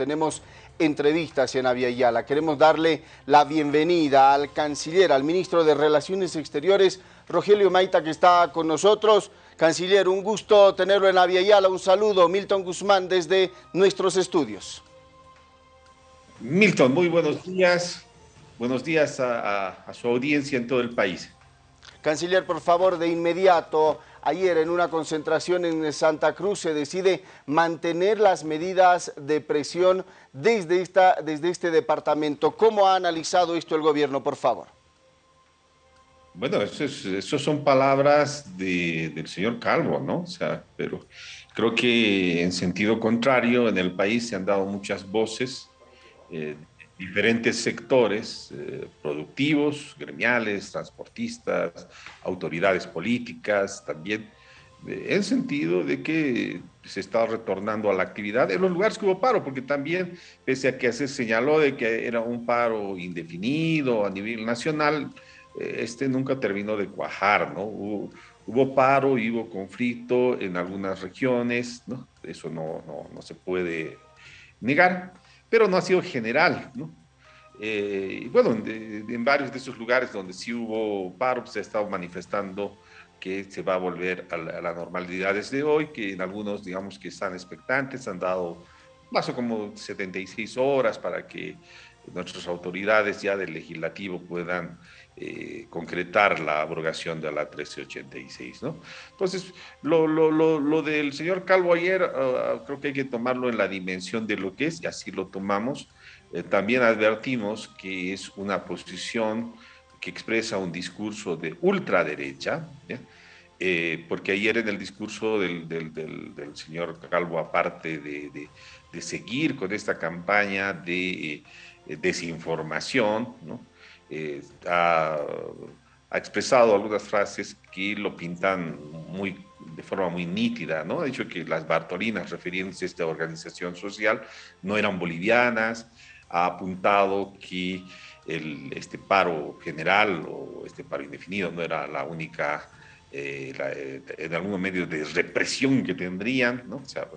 tenemos entrevistas en Yala. Queremos darle la bienvenida al canciller, al ministro de Relaciones Exteriores, Rogelio Maita, que está con nosotros. Canciller, un gusto tenerlo en Yala. Un saludo, Milton Guzmán, desde nuestros estudios. Milton, muy buenos días. Buenos días a, su audiencia en todo el país. Canciller, por favor, de inmediato, ayer en una concentración en Santa Cruz se decide mantener las medidas de presión desde, esta, desde este departamento. ¿Cómo ha analizado esto el gobierno, por favor? Bueno, eso, son palabras del señor Calvo, ¿no? O sea, pero creo que en sentido contrario, en el país se han dado muchas voces eh, diferentes sectores eh, productivos, gremiales, transportistas, autoridades políticas también, en sentido de que se está retornando a la actividad en los lugares que hubo paro, porque también, pese a que se señaló de que era un paro indefinido a nivel nacional, eh, este nunca terminó de cuajar, ¿no? Hubo, hubo paro y hubo conflicto en algunas regiones, ¿no? Eso no, no, no se puede negar pero no ha sido general, ¿no? Eh, y bueno, en, varios de esos lugares donde sí hubo paro, pues, se ha estado manifestando que se va a volver a la, normalidad desde hoy, que en algunos, digamos, que están expectantes, han dado más o como 76 horas para que nuestras autoridades ya del legislativo puedan eh, concretar la abrogación de la 1386, ¿no? Entonces, lo, lo, lo, del señor Calvo ayer, ah, creo que hay que tomarlo en la dimensión de lo que es, y así lo tomamos. Eh, también advertimos que es una posición que expresa un discurso de ultraderecha, eh, porque ayer en el discurso del, del, señor Calvo, aparte de, de, seguir con esta campaña de desinformación, ¿no? Eh, ha, expresado algunas frases que lo pintan muy, de forma muy nítida, ¿no? Ha dicho que las Bartolinas, refiriéndose a esta organización social, no eran bolivianas, ha apuntado que este paro general o este paro indefinido no era la única, eh, eh, en algún medio de represión que tendrían, ¿no? O sea,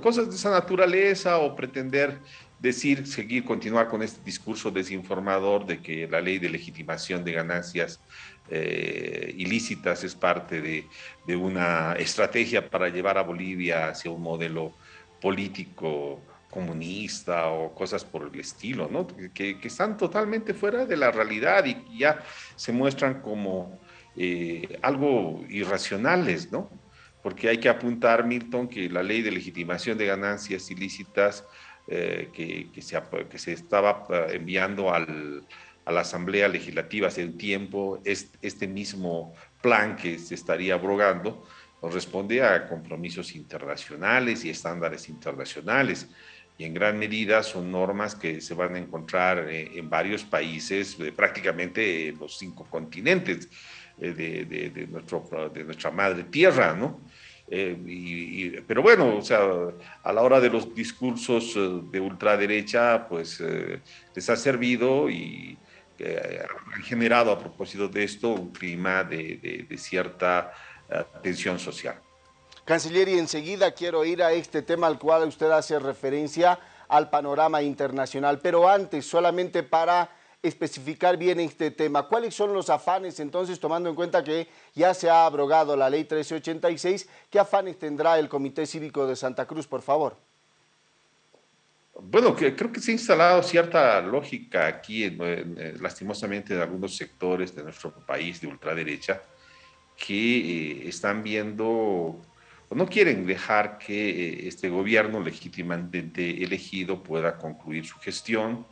cosas de esa naturaleza o pretender decir, seguir, continuar con este discurso desinformador de que la ley de legitimación de ganancias eh, ilícitas es parte de, una estrategia para llevar a Bolivia hacia un modelo político comunista o cosas por el estilo, ¿no? que, están totalmente fuera de la realidad y ya se muestran como eh, algo irracionales, ¿no? Porque hay que apuntar, Milton, que la ley de legitimación de ganancias ilícitas eh, que, se, estaba eh, enviando al, a la Asamblea Legislativa hace un tiempo, este, mismo plan que se estaría abrogando responde a compromisos internacionales y estándares internacionales y en gran medida son normas que se van a encontrar eh, en varios países, prácticamente los cinco continentes de, de, de, nuestro, de nuestra madre tierra, ¿no? Eh, pero bueno, o sea, a la hora de los discursos eh, de ultraderecha, pues eh, les ha servido y ha generado a propósito de esto un clima de, de cierta tensión social. Canciller, y enseguida quiero ir a este tema al cual usted hace referencia al panorama internacional, pero antes, solamente para especificar bien este tema. ¿Cuáles son los afanes entonces, tomando en cuenta que ya se ha abrogado la ley 1386, qué afanes tendrá el Comité Cívico de Santa Cruz, por favor? Bueno, creo que se ha instalado cierta lógica aquí, en, lastimosamente, en algunos sectores de nuestro país de ultraderecha, que eh, están viendo no quieren dejar que eh, este gobierno legítimamente elegido pueda concluir su gestión,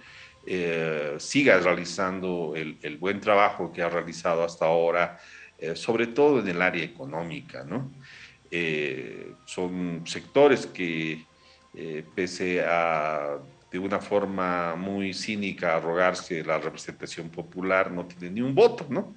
eh, siga realizando el, buen trabajo que ha realizado hasta ahora, eh, sobre todo en el área económica. ¿no? Son sectores que, pese a de una forma muy cínica arrogarse la representación popular, no tienen ni un voto, ¿no?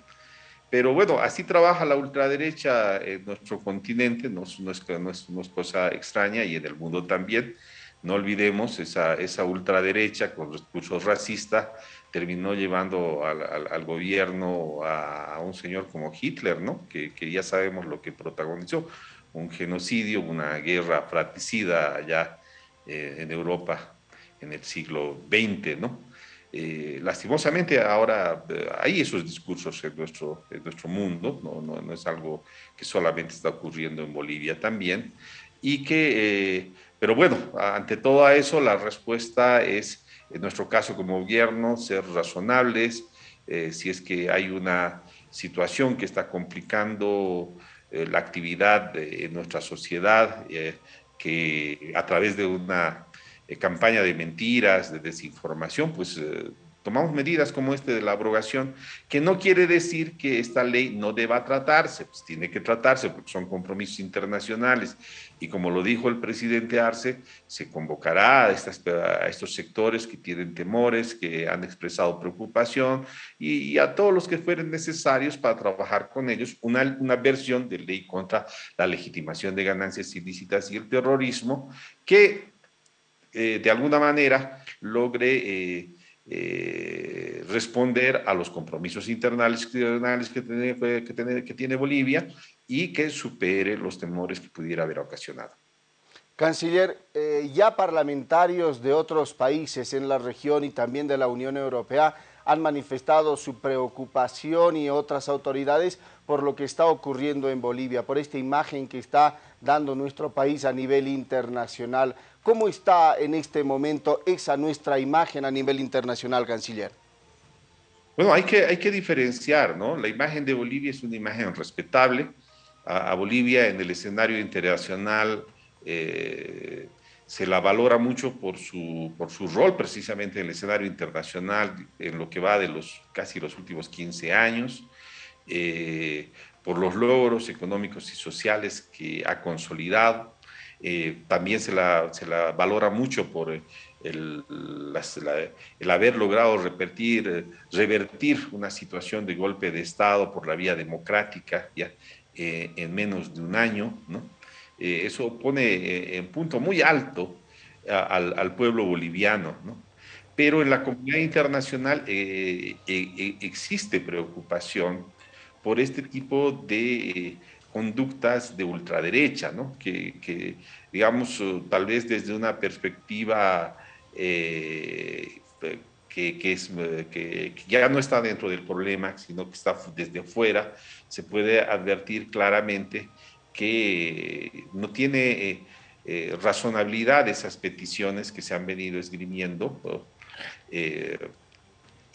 Pero bueno, así trabaja la ultraderecha en nuestro continente, no, no, es, no, es, no es cosa extraña y en el mundo también. No olvidemos, esa, esa ultraderecha con discursos racistas terminó llevando al, gobierno a, un señor como Hitler, ¿no? Que, que, ya sabemos lo que protagonizó, un genocidio, una guerra fratricida allá eh, en Europa en el siglo XX, ¿no? Eh, lastimosamente ahora hay esos discursos en nuestro, nuestro mundo, ¿no? No, no, es algo que solamente está ocurriendo en Bolivia también, y que, pero bueno, ante todo eso la respuesta es, en nuestro caso como gobierno, ser razonables, si es que hay una situación que está complicando eh, la actividad en nuestra sociedad, eh, que a través de una eh, campaña de mentiras, de desinformación, pues tomamos medidas como este de la abrogación, que no quiere decir que esta ley no deba tratarse, pues tiene que tratarse porque son compromisos internacionales. Y como lo dijo el presidente Arce, se convocará a, estos sectores que tienen temores, que han expresado preocupación, y, a todos los que fueren necesarios para trabajar con ellos una, una versión de ley contra la legitimación de ganancias ilícitas y el terrorismo, que eh, de alguna manera logre... Eh, eh, responder a los compromisos internacionales que tiene, que, tiene, que tiene Bolivia y que supere los temores que pudiera haber ocasionado. Canciller, ya parlamentarios de otros países en la región y también de la Unión Europea han manifestado su preocupación y otras autoridades por lo que está ocurriendo en Bolivia, por esta imagen que está dando nuestro país a nivel internacional. ¿Cómo está en este momento esa nuestra imagen a nivel internacional, canciller? Bueno, hay que, hay que diferenciar, ¿no? La imagen de Bolivia es una imagen respetable. A, Bolivia en el escenario internacional eh, se la valora mucho por su, por su rol precisamente en el escenario internacional en lo que va de los casi los últimos 15 años, eh, por los logros económicos y sociales que ha consolidado, eh, también se la, se la, valora mucho por el, el haber logrado revertir, revertir, una situación de golpe de Estado por la vía democrática ya, eh, en menos de un año. ¿no? Eh, eso pone en punto muy alto al, al, pueblo boliviano. ¿no? Pero en la comunidad internacional existe preocupación por este tipo de conductas de ultraderecha, ¿no? que, digamos, uh, tal vez desde una perspectiva eh, que, es, uh, que, ya no está dentro del problema, sino que está desde fuera, se puede advertir claramente que no tiene eh, eh, razonabilidad esas peticiones que se han venido esgrimiendo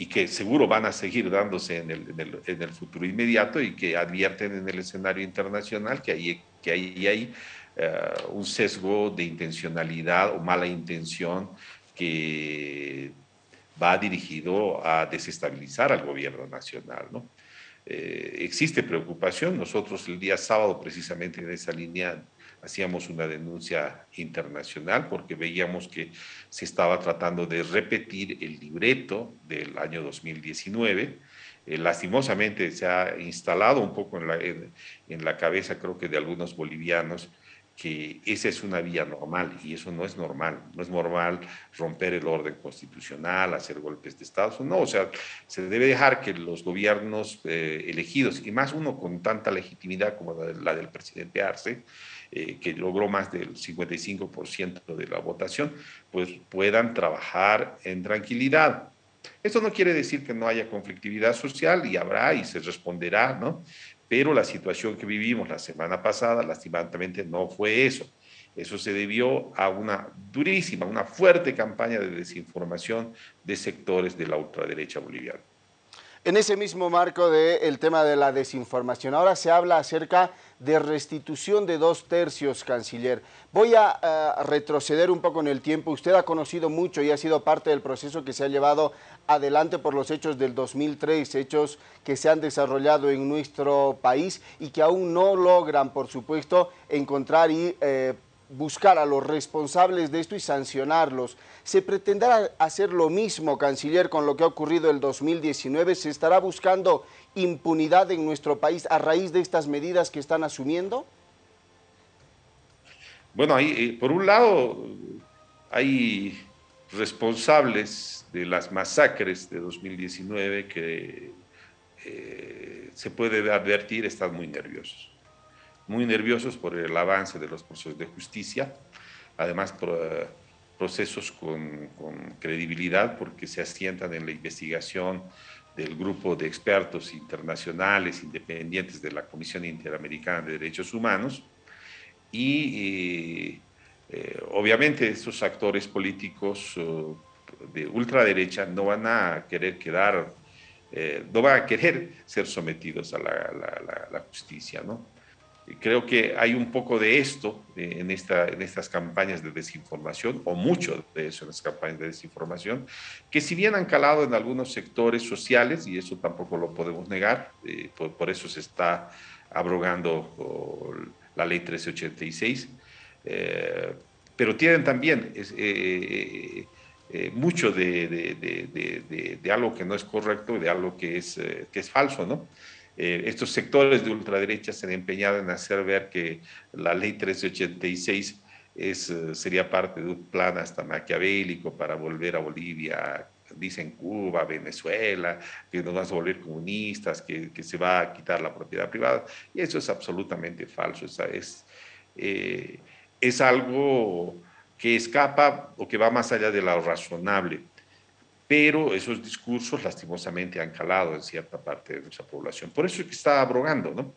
y que seguro van a seguir dándose en el, en el, futuro inmediato y que advierten en el escenario internacional que hay, que hay, hay eh, un sesgo de intencionalidad o mala intención que va dirigido a desestabilizar al gobierno nacional. ¿no? Eh, existe preocupación, nosotros el día sábado precisamente en esa línea hacíamos una denuncia internacional porque veíamos que se estaba tratando de repetir el libreto del año 2019. Eh, lastimosamente se ha instalado un poco en la, en la cabeza, creo que de algunos bolivianos, que esa es una vía normal y eso no es normal. No es normal romper el orden constitucional, hacer golpes de Estado. No, o sea, se debe dejar que los gobiernos eh, elegidos, y más uno con tanta legitimidad como la, del presidente Arce, eh, que logró más del 55% de la votación, pues puedan trabajar en tranquilidad. Eso no quiere decir que no haya conflictividad social y habrá y se responderá, ¿no? Pero la situación que vivimos la semana pasada, lastimadamente, no fue eso. Eso se debió a una durísima, una fuerte campaña de desinformación de sectores de la ultraderecha boliviana. En ese mismo marco del tema de la desinformación, ahora se habla acerca de restitución de dos tercios, canciller. Voy a uh, retroceder un poco en el tiempo. Usted ha conocido mucho y ha sido parte del proceso que se ha llevado adelante por los hechos del 2003, hechos que se han desarrollado en nuestro país y que aún no logran, por supuesto, encontrar y eh, buscar a los responsables de esto y sancionarlos. ¿Se pretenderá hacer lo mismo, canciller, con lo que ha ocurrido el 2019? ¿Se estará buscando impunidad en nuestro país a raíz de estas medidas que están asumiendo? Bueno, ahí, eh, por un lado, hay responsables de las masacres de 2019 que eh, se puede advertir están muy nerviosos. Muy nerviosos por el avance de los procesos de justicia, además procesos con, credibilidad porque se asientan en la investigación del grupo de expertos internacionales independientes de la Comisión Interamericana de Derechos Humanos y eh, obviamente estos actores políticos uh, de ultraderecha no van a querer quedar, eh, no van a querer ser sometidos a la, la justicia, ¿no? Creo que hay un poco de esto en, esta, en estas campañas de desinformación, o mucho de eso en las campañas de desinformación, que si bien han calado en algunos sectores sociales, y eso tampoco lo podemos negar, eh, por, eso se está abrogando la ley 1386, eh, pero tienen también eh, mucho de, de, de, algo que no es correcto y de algo que es, que es falso, ¿no? Eh, estos sectores de ultraderecha se han empeñado en hacer ver que la ley 1386 es, eh, sería parte de un plan hasta maquiavélico para volver a Bolivia, dicen Cuba, Venezuela, que nos vamos a volver comunistas, que, que, se va a quitar la propiedad privada. Y eso es absolutamente falso. Es, es, eh, es algo que escapa o que va más allá de lo razonable pero esos discursos lastimosamente han calado en cierta parte de nuestra población. Por eso es que está abrogando, ¿no?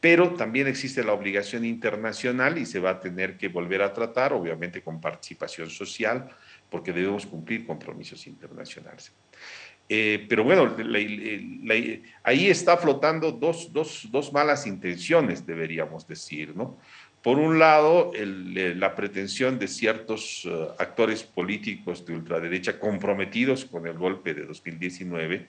Pero también existe la obligación internacional y se va a tener que volver a tratar, obviamente con participación social, porque debemos cumplir compromisos internacionales. Eh, pero bueno, ahí está flotando dos, dos, dos malas intenciones, deberíamos decir, ¿no? Por un lado, la pretensión de ciertos eh, actores políticos de ultraderecha comprometidos con el golpe de 2019,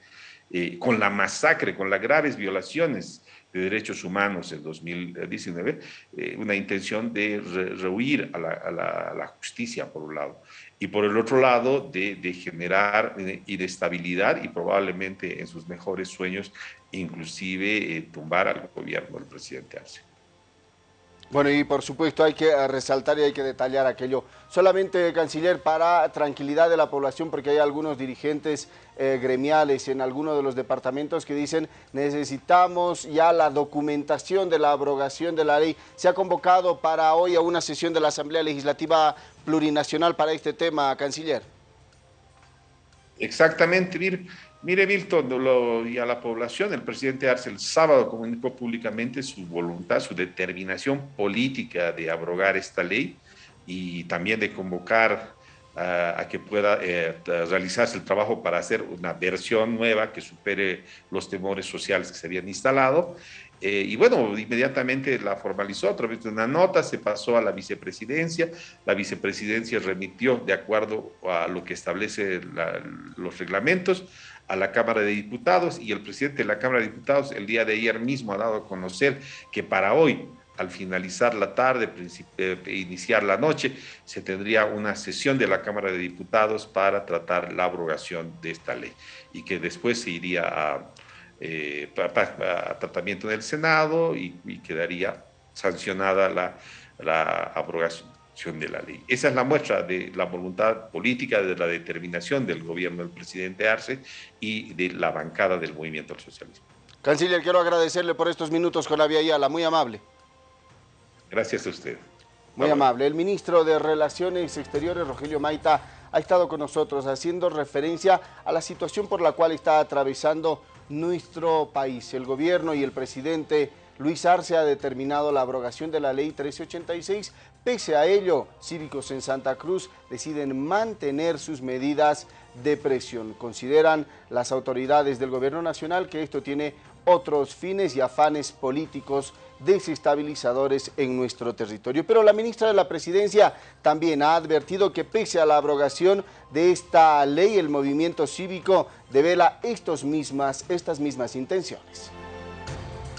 eh, con la masacre, con las graves violaciones de derechos humanos en 2019, eh, una intención de rehuir a la, justicia, por un lado, y por el otro lado, de, de generar inestabilidad y probablemente en sus mejores sueños, inclusive tumbar al gobierno del presidente Arce. Bueno, y por supuesto hay que eh, resaltar y hay que detallar aquello. Solamente, canciller, para tranquilidad de la población, porque hay algunos dirigentes eh, gremiales en algunos de los departamentos que dicen necesitamos ya la documentación de la abrogación de la ley. Se ha convocado para hoy a una sesión de la Asamblea Legislativa Plurinacional para este tema, canciller. Exactamente, Vir. Mire, Milton, y a la población, el presidente Arce el sábado comunicó públicamente su voluntad, su determinación política de abrogar esta ley y también de convocar a que pueda eh, realizarse el trabajo para hacer una versión nueva que supere los temores sociales que se habían instalado. Eh, y bueno, inmediatamente la formalizó a través de una nota, se pasó a la vicepresidencia, la vicepresidencia remitió de acuerdo a lo que establece los reglamentos a la Cámara de Diputados y el presidente de la Cámara de Diputados el día de ayer mismo ha dado a conocer que para hoy, al finalizar la tarde, eh, iniciar la noche, se tendría una sesión de la Cámara de Diputados para tratar la abrogación de esta ley y que después se iría a, eh, tratamiento en el Senado y, quedaría sancionada la, la abrogación de la ley. Esa es la muestra de la voluntad política, de la determinación del gobierno del presidente Arce y de la bancada del movimiento al socialismo. Canciller, quiero agradecerle por estos minutos con la Vía muy amable. Gracias a usted. Muy amable. El ministro de Relaciones Exteriores, Rogelio Maita, ha estado con nosotros haciendo referencia a la situación por la cual está atravesando nuestro país. El gobierno y el presidente Luis Arce ha determinado la abrogación de la ley 1386. Pese a ello, cívicos en Santa Cruz deciden mantener sus medidas de presión. Consideran las autoridades del gobierno nacional que esto tiene otros fines y afanes políticos desestabilizadores en nuestro territorio. Pero la ministra de la Presidencia también ha advertido que pese a la abrogación de esta ley, el movimiento cívico devela estos mismas, estas mismas intenciones.